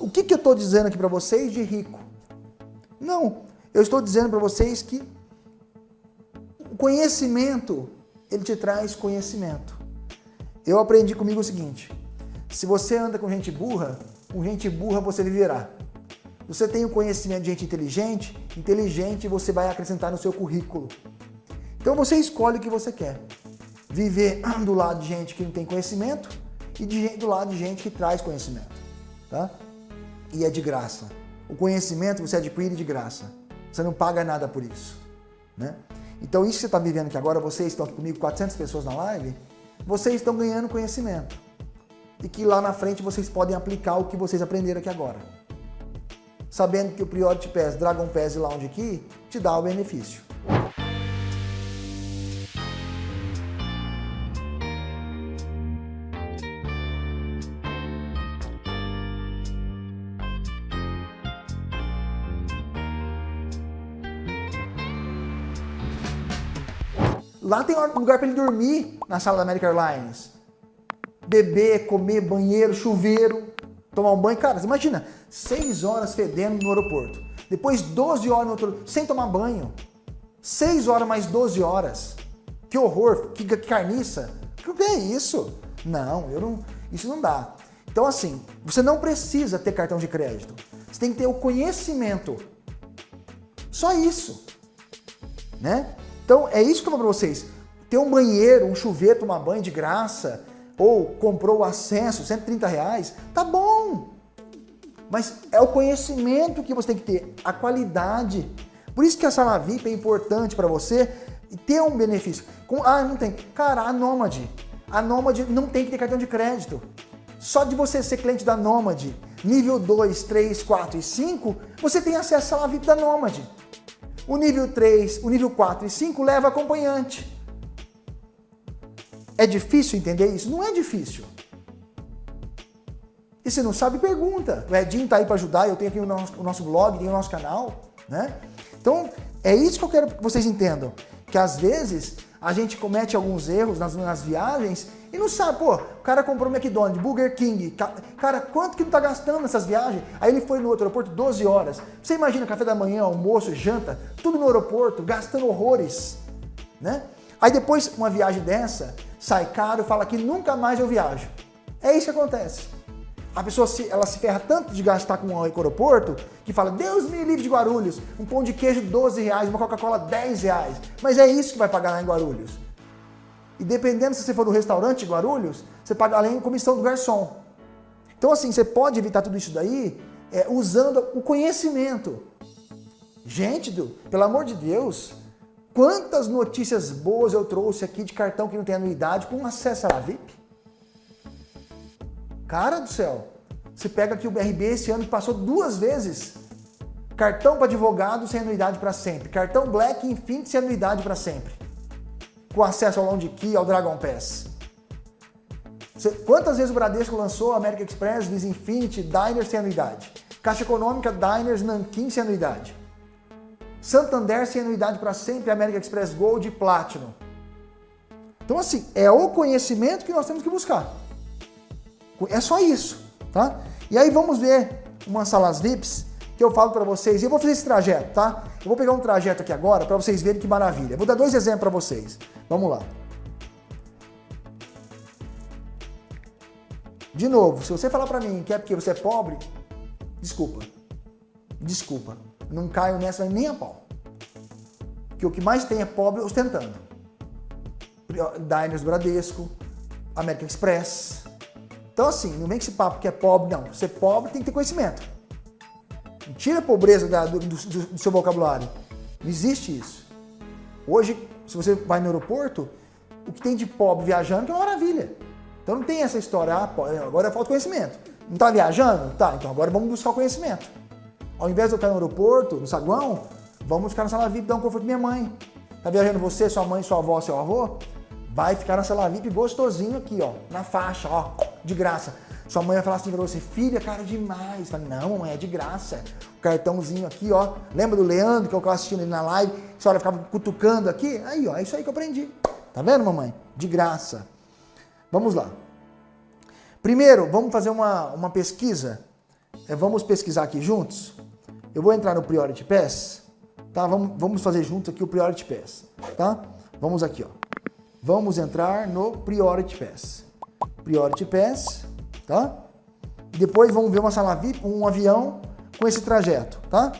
O que, que eu estou dizendo aqui para vocês de rico? Não, eu estou dizendo para vocês que o conhecimento, ele te traz conhecimento. Eu aprendi comigo o seguinte, se você anda com gente burra, com gente burra você viverá. Você tem o conhecimento de gente inteligente, inteligente você vai acrescentar no seu currículo. Então você escolhe o que você quer. Viver do lado de gente que não tem conhecimento e de, do lado de gente que traz conhecimento. Tá? E é de graça. O conhecimento você adquire de graça. Você não paga nada por isso. Né? Então isso que você está vivendo aqui agora, vocês estão comigo, 400 pessoas na live, vocês estão ganhando conhecimento. E que lá na frente vocês podem aplicar o que vocês aprenderam aqui agora. Sabendo que o Priority Pass, Dragon Pass e Lounge aqui te dá o benefício. Lá tem lugar para ele dormir na sala da American Airlines. Beber, comer, banheiro, chuveiro, tomar um banho. Cara, você imagina, 6 horas fedendo no aeroporto. Depois 12 horas no outro, sem tomar banho. 6 horas mais 12 horas. Que horror, que, que carniça. O que é isso? Não, eu não, isso não dá. Então assim, você não precisa ter cartão de crédito. Você tem que ter o conhecimento. Só isso. Né? Então é isso que eu falo para vocês. Ter um banheiro, um chuveiro, tomar banho de graça, ou comprou o acesso, 130 reais, tá bom. Mas é o conhecimento que você tem que ter, a qualidade. Por isso que a sala VIP é importante para você ter um benefício. Com, ah, não tem. Cara, a Nômade. A Nômade não tem que ter cartão de crédito. Só de você ser cliente da Nômade, nível 2, 3, 4 e 5, você tem acesso à sala VIP da Nômade. O nível 3, o nível 4 e 5 leva acompanhante. É difícil entender isso? Não é difícil. E se não sabe, pergunta. O Edinho está aí para ajudar, eu tenho aqui o nosso, o nosso blog, tem o nosso canal. Né? Então, é isso que eu quero que vocês entendam. Que às vezes a gente comete alguns erros nas, nas viagens e não sabe, pô, o cara comprou McDonald's, Burger King, cara, quanto que não tá gastando nessas viagens? Aí ele foi no outro aeroporto 12 horas. Você imagina café da manhã, almoço, janta, tudo no aeroporto, gastando horrores, né? Aí depois, uma viagem dessa, sai caro, fala que nunca mais eu viajo. É isso que acontece. A pessoa se, ela se ferra tanto de gastar com o aeroporto que fala, Deus me livre de Guarulhos, um pão de queijo 12 reais, uma Coca-Cola 10 reais. Mas é isso que vai pagar lá em Guarulhos. E dependendo se você for no restaurante Guarulhos, você paga além da comissão do garçom. Então assim, você pode evitar tudo isso daí é, usando o conhecimento. Gente, do, pelo amor de Deus, quantas notícias boas eu trouxe aqui de cartão que não tem anuidade com acesso à VIP? Cara do céu, você pega aqui o BRB esse ano passou duas vezes. Cartão para advogado sem anuidade para sempre. Cartão Black Infinity sem anuidade para sempre com acesso ao Lounge Key, ao Dragon Pass. Quantas vezes o Bradesco lançou American Express, Visa Infinity, Diners sem anuidade? Caixa Econômica, Diners, Nankin sem anuidade. Santander sem anuidade para sempre, American Express Gold e Platinum. Então assim, é o conhecimento que nós temos que buscar. É só isso, tá? E aí vamos ver umas salas VIPs que eu falo para vocês, e eu vou fazer esse trajeto, tá? Eu vou pegar um trajeto aqui agora para vocês verem que maravilha. vou dar dois exemplos para vocês. Vamos lá. De novo, se você falar para mim que é porque você é pobre, desculpa. Desculpa. Não caio nessa nem a pau. Que o que mais tem é pobre ostentando. Diners Bradesco, American Express. Então assim, não vem com esse papo que é pobre, não. Ser pobre tem que ter conhecimento. Tira a pobreza da, do, do, do, seu vocabulário. Não existe isso. Hoje, se você vai no aeroporto, o que tem de pobre viajando que é uma maravilha. Então não tem essa história, ah, agora falta conhecimento. Não está viajando? Tá, então agora vamos buscar o conhecimento. Ao invés de eu estar no aeroporto, no saguão, vamos ficar na sala VIP, dar um conforto minha mãe. Tá viajando você, sua mãe, sua avó, seu avô? Vai ficar na sala VIP gostosinho aqui, ó, na faixa, ó, de graça. Sua mãe vai falar assim pra você, filha, cara, demais. Fala, não, é de graça. O cartãozinho aqui, ó. Lembra do Leandro, que eu estava assistindo ele na live? A senhora ficava cutucando aqui? Aí, ó, é isso aí que eu aprendi. Tá vendo, mamãe? De graça. Vamos lá. Primeiro, vamos fazer uma, uma pesquisa é, vamos pesquisar aqui juntos. Eu vou entrar no Priority Pass, tá? Vamos, vamos fazer juntos aqui o Priority Pass, tá? Vamos aqui, ó. Vamos entrar no Priority Pass. Priority Pass, tá? Depois vamos ver uma sala VIP, um avião com esse trajeto, tá?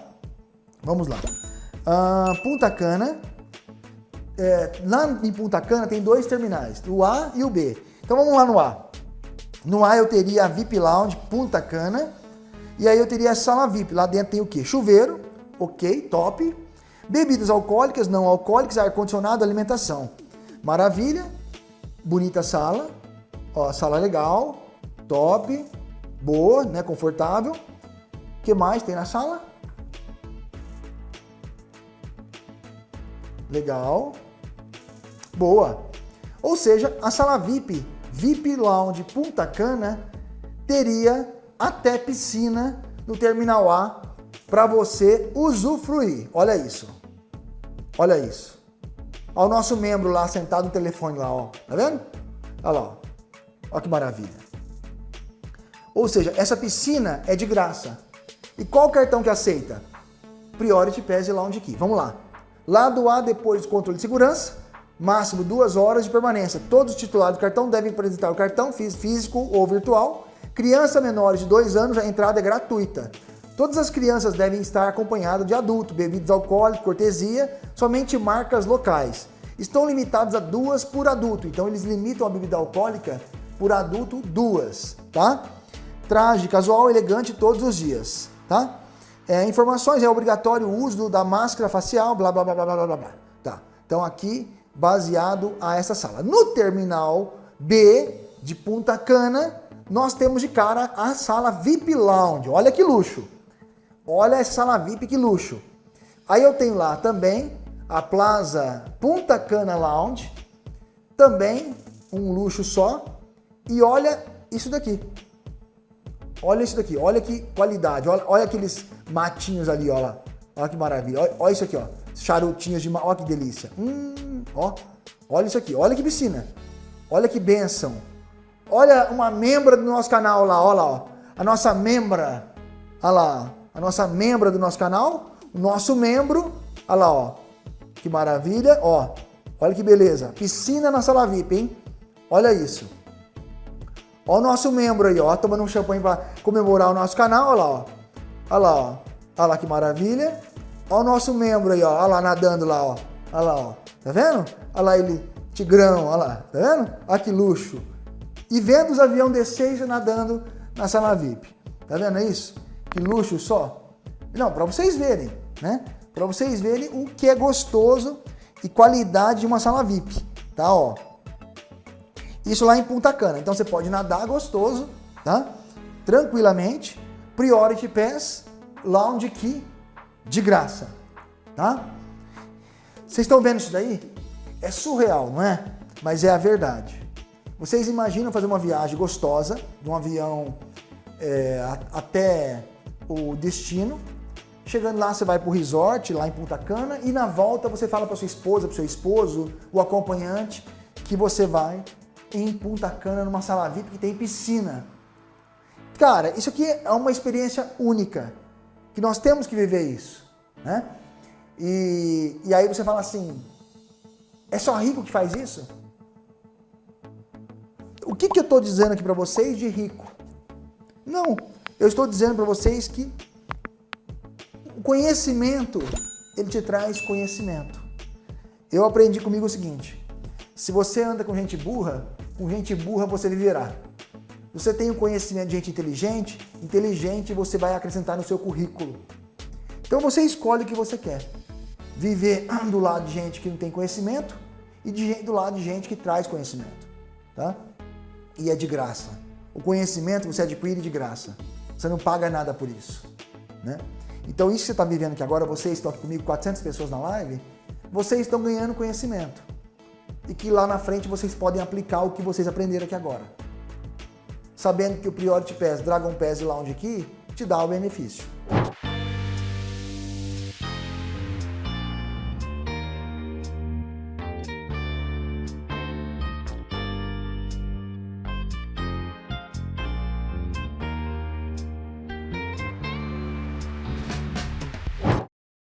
Vamos lá. Uh, Punta Cana. É, lá em Punta Cana tem dois terminais, o A e o B. Então vamos lá no A. No A eu teria a VIP Lounge Punta Cana. E aí eu teria a sala VIP. Lá dentro tem o quê? Chuveiro, ok, top. Bebidas alcoólicas, não alcoólicas, ar-condicionado, alimentação. Maravilha. Bonita sala. Ó, sala legal, top, boa, né, confortável. O que mais tem na sala? Legal. Boa. Ou seja, a sala VIP, VIP Lounge Punta Cana, teria até piscina no Terminal A para você usufruir. Olha isso. Olha isso. Olha o nosso membro lá sentado no telefone lá, ó. Tá vendo? Olha lá, ó. Olha que maravilha. Ou seja, essa piscina é de graça. E qual cartão que aceita? Priority Pass e Lounge Key. Vamos lá. Lado A, depois do controle de segurança, máximo duas horas de permanência. Todos os titulares do cartão devem apresentar o cartão físico ou virtual. Criança menores de dois anos, a entrada é gratuita. Todas as crianças devem estar acompanhadas de adulto, bebidas alcoólicas, cortesia, somente marcas locais. Estão limitados a duas por adulto, então eles limitam a bebida alcoólica por adulto duas, tá? Traje casual, elegante todos os dias, tá? É, informações, é obrigatório o uso da máscara facial, blá, blá, blá, blá, blá, blá, blá. Tá, então aqui, baseado a essa sala. No terminal B de Punta Cana, nós temos de cara a sala VIP Lounge. Olha que luxo. Olha essa sala VIP, que luxo. Aí eu tenho lá também a Plaza Punta Cana Lounge, também um luxo só. E olha isso daqui. Olha isso daqui, olha que qualidade, olha, olha aqueles matinhos ali, olha lá. Olha que maravilha, olha, olha isso aqui, ó. Charutinhos de... Olha que delícia. Hum, ó, olha isso aqui, olha que piscina. Olha que benção. Olha uma membra do nosso canal lá, olha lá, ó. A nossa membra, olha lá, a nossa membra do nosso canal, o nosso membro, olha lá, ó. Que maravilha, ó. Olha que beleza. Piscina na sala VIP, hein? Olha isso. Ó o nosso membro aí, ó, tomando um champanhe para comemorar o nosso canal, olha lá, ó. Olha lá, ó. Olha lá que maravilha. Ó o nosso membro aí, ó. Olha lá nadando lá, ó. Olha lá, ó. Tá vendo? Olha lá ele, tigrão, olha lá. Tá vendo? Olha que luxo. E vendo os aviões descer e nadando na sala VIP. Tá vendo isso? Que luxo só. Não, para vocês verem, né? Para vocês verem o que é gostoso e qualidade de uma sala VIP, tá? Ó. Isso lá em Punta Cana. Então você pode nadar gostoso, tá? Tranquilamente. Priority Pass, Lounge Key, de graça, tá? Vocês estão vendo isso daí? É surreal, não é? Mas é a verdade. Vocês imaginam fazer uma viagem gostosa, de um avião é, até o destino. Chegando lá, você vai para o resort, lá em Punta Cana, e na volta você fala para sua esposa, para seu esposo, o acompanhante, que você vai em Punta Cana, numa sala VIP que tem piscina. Cara, isso aqui é uma experiência única, que nós temos que viver isso, né? E, e aí você fala assim, é só rico que faz isso? O que, que eu estou dizendo aqui para vocês de rico? Não, eu estou dizendo para vocês que o conhecimento, ele te traz conhecimento. Eu aprendi comigo o seguinte, se você anda com gente burra, com gente burra você viverá. Você tem o conhecimento de gente inteligente, inteligente você vai acrescentar no seu currículo. Então você escolhe o que você quer. Viver do lado de gente que não tem conhecimento e de, do lado de gente que traz conhecimento. Tá? E é de graça. O conhecimento você adquire de graça. Você não paga nada por isso. Né? Então isso que você está vivendo aqui agora, vocês estão aqui comigo, 400 pessoas na live, vocês estão ganhando conhecimento e que lá na frente vocês podem aplicar o que vocês aprenderam aqui agora. Sabendo que o Priority Pass, Dragon Pass e Lounge aqui te dá o benefício.